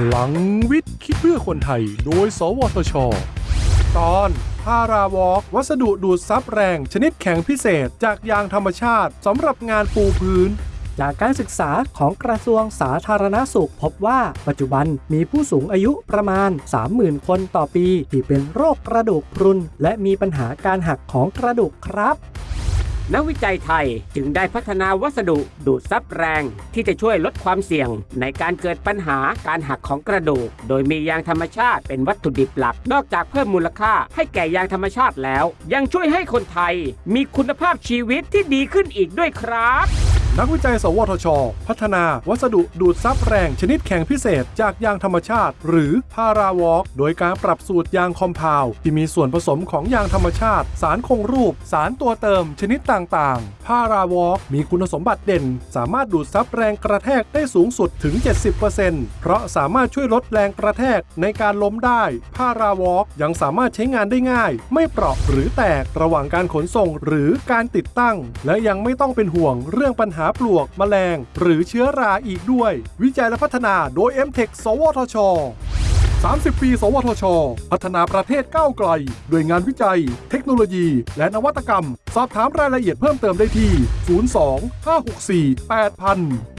พลังวิทย์คิดเพื่อคนไทย โดย สวทช ตอนพาราวอล์กวัสดุดูดซับแรง ชนิดแข็งพิเศษจากยางธรรมชาติสำหรับงานปูพื้น จากการศึกษาของกระทรวงสาธารณสุขพบว่าปัจจุบันมีผู้สูงอายุประมาณ 30,000 คนต่อปี ที่เป็นโรคกระดูกพรุน และมีปัญหาการหักของกระดูกครับ นักวิจัยไทยจึงได้พัฒนาวัสดุดูดซับแรง ที่จะช่วยลดความเสี่ยง ในการเกิดปัญหาการหักของกระดูก โดยมียางธรรมชาติเป็นวัตถุดิบหลัก นอกจากเพิ่มมูลค่าให้แก่ยางธรรมชาติแล้ว ยังช่วยให้คนไทยมีคุณภาพชีวิตที่ดีขึ้นอีกด้วยครับ นักวิจัย สวทช พัฒนาวัสดุดูดซับแรงชนิดแข็งพิเศษ จากยางธรรมชาติ หรือพาราวอล์กโดยการปรับสูตรยาง compound ที่มีส่วนผสมของยางธรรมชาติ สารคงรูป สารตัวเติมชนิดต่างๆพาราวอล์กมีคุณสมบัติเด่น สามารถดูดซับแรงกระแทกได้สูงสุดถึง 70%เพราะสามารถช่วยลดแรงกระแทกในการล้มได้พาราวอล์กยังสามารถใช้งานได้ง่าย ไม่เปราะหรือแตกระหว่างการขนส่งหรือการติดตั้ง และยังไม่ต้องเป็นห่วงเรื่องปัญหาปลวกแมลง หรือเชื้อราอีกด้วย วิจัยและพัฒนาโดย m t e c h สวทช 30 ปี สวทช พัฒนาประเทศก้าวไกลด้วยงานวิจัย เทคโนโลยี และนวัตกรรม สอบถามรายละเอียดเพิ่มเติมได้ที่ 02 564 8000